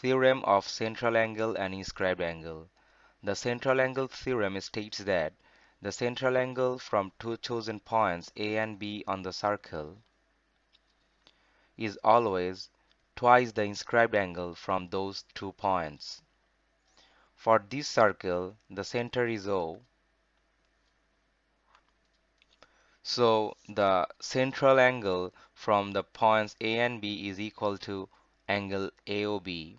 Theorem of central angle and inscribed angle. The central angle theorem states that the central angle from two chosen points A and B on the circle is always twice the inscribed angle from those two points. For this circle, the center is O. So the central angle from the points A and B is equal to angle AOB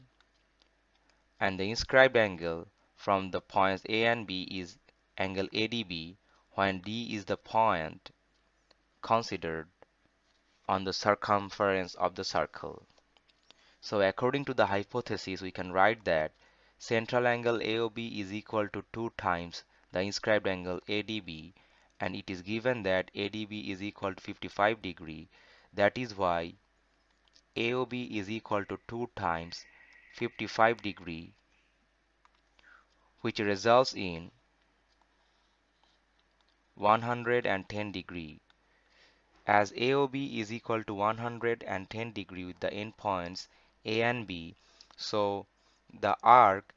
and the inscribed angle from the points A and B is angle ADB when D is the point considered on the circumference of the circle. So according to the hypothesis we can write that central angle AOB is equal to 2 times the inscribed angle ADB and it is given that ADB is equal to 55 degree that is why AOB is equal to 2 times 55 degree which results in 110 degree. As AOB is equal to 110 degree with the endpoints A and B so the arc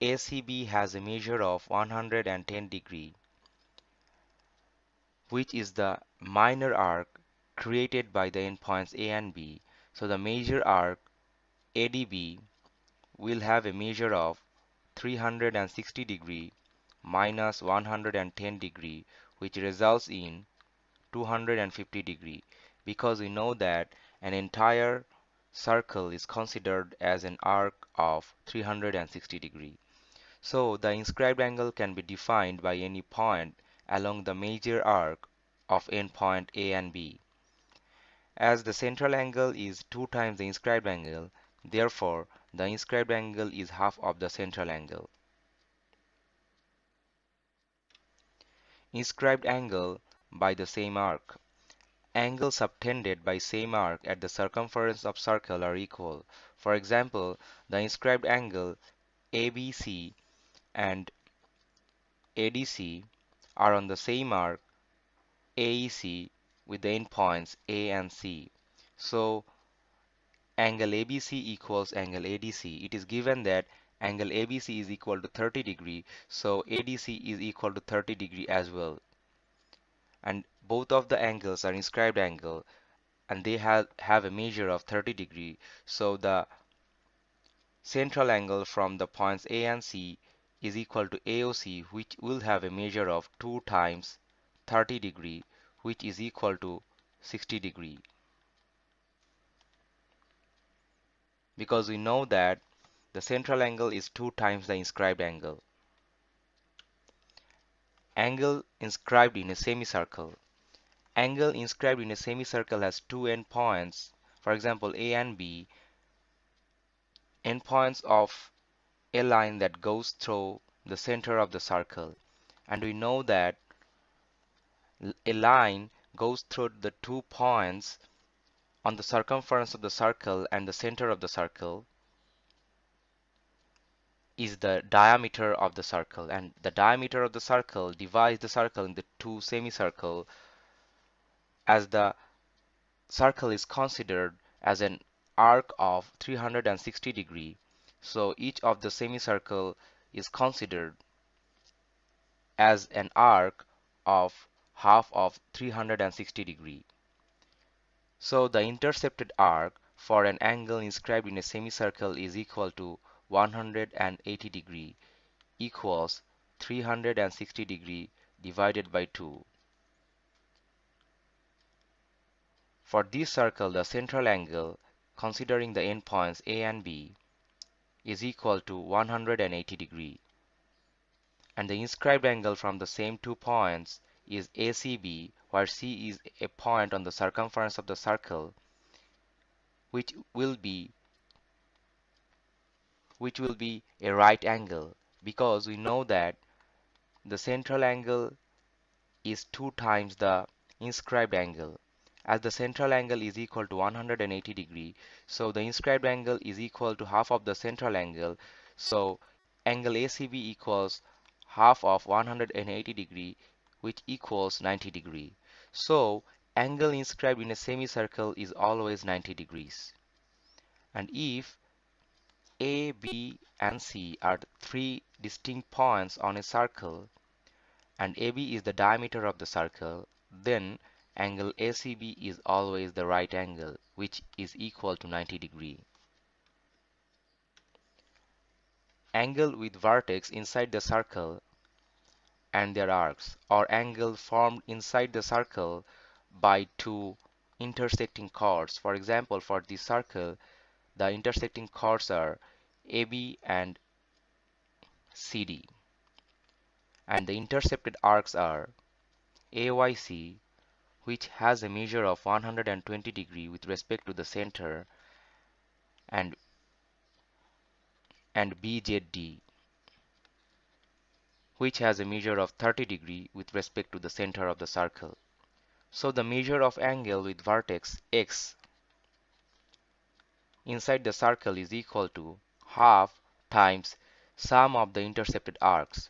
ACB has a measure of 110 degree which is the minor arc created by the endpoints A and B. So the major arc ADB will have a measure of 360 degree minus 110 degree which results in 250 degree because we know that an entire circle is considered as an arc of 360 degree. So the inscribed angle can be defined by any point along the major arc of endpoint A and B. As the central angle is 2 times the inscribed angle, therefore the inscribed angle is half of the central angle. Inscribed angle by the same arc. Angles subtended by same arc at the circumference of circle are equal. For example, the inscribed angle ABC and ADC are on the same arc AEC with the endpoints A and C. So angle ABC equals angle ADC. It is given that angle ABC is equal to 30 degree, so ADC is equal to 30 degree as well. And both of the angles are inscribed angle and they have, have a measure of 30 degree. So the central angle from the points A and C is equal to AOC which will have a measure of 2 times 30 degree which is equal to 60 degree. Because we know that the central angle is 2 times the inscribed angle. Angle inscribed in a semicircle. Angle inscribed in a semicircle has two endpoints. For example, A and B. Endpoints of a line that goes through the center of the circle. And we know that a line goes through the two points on the circumference of the circle and the center of the circle is the diameter of the circle and the diameter of the circle divides the circle into two semicircle as the circle is considered as an arc of 360 degree so each of the semicircle is considered as an arc of half of 360 degree. So the intercepted arc for an angle inscribed in a semicircle is equal to 180 degree equals 360 degree divided by 2. For this circle, the central angle, considering the endpoints A and B, is equal to 180 degree. And the inscribed angle from the same two points is ACB where C is a point on the circumference of the circle which will be which will be a right angle because we know that the central angle is 2 times the inscribed angle. As the central angle is equal to 180 degree so the inscribed angle is equal to half of the central angle. So angle ACB equals half of 180 degree which equals 90 degree. So angle inscribed in a semicircle is always 90 degrees. And if A, B, and C are three distinct points on a circle and AB is the diameter of the circle, then angle ACB is always the right angle which is equal to 90 degree. Angle with vertex inside the circle and their arcs or angle formed inside the circle by two intersecting chords. For example, for this circle, the intersecting chords are AB and CD. And the intercepted arcs are AYC, which has a measure of 120 degree with respect to the center, and and BZD, which has a measure of 30 degree with respect to the center of the circle. So the measure of angle with vertex x inside the circle is equal to half times sum of the intercepted arcs.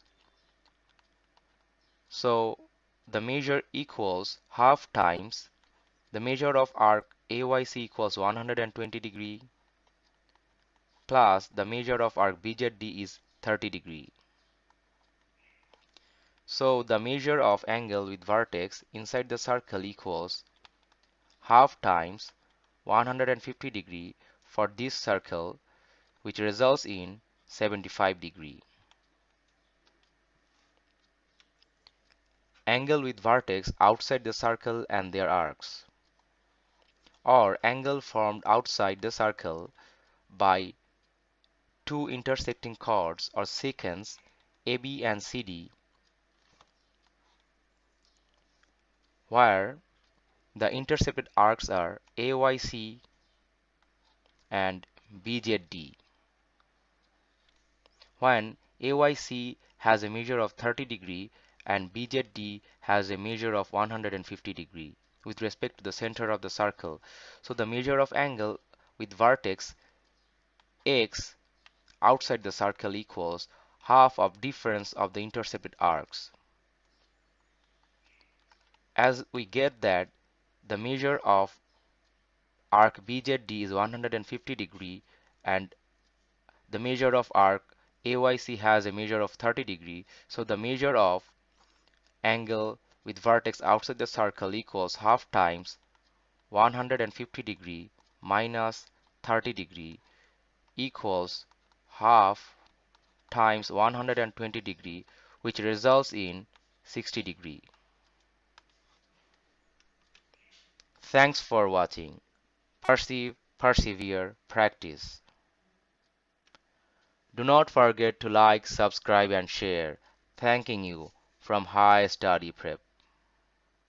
So the measure equals half times the measure of arc AYC equals 120 degree plus the measure of arc BZD is 30 degree. So the measure of angle with vertex inside the circle equals half times 150 degree for this circle which results in 75 degree. Angle with vertex outside the circle and their arcs or angle formed outside the circle by two intersecting chords or secants AB and CD where the intercepted arcs are AYC and BZD. When AYC has a measure of 30 degree and BZD has a measure of 150 degree with respect to the center of the circle. So the measure of angle with vertex x outside the circle equals half of difference of the intercepted arcs as we get that the measure of arc BZD is 150 degree and the measure of arc AYC has a measure of 30 degree so the measure of angle with vertex outside the circle equals half times 150 degree minus 30 degree equals half times 120 degree which results in 60 degree. Thanks for watching. Perceive, persevere, practice. Do not forget to like, subscribe and share. Thanking you from High Study Prep.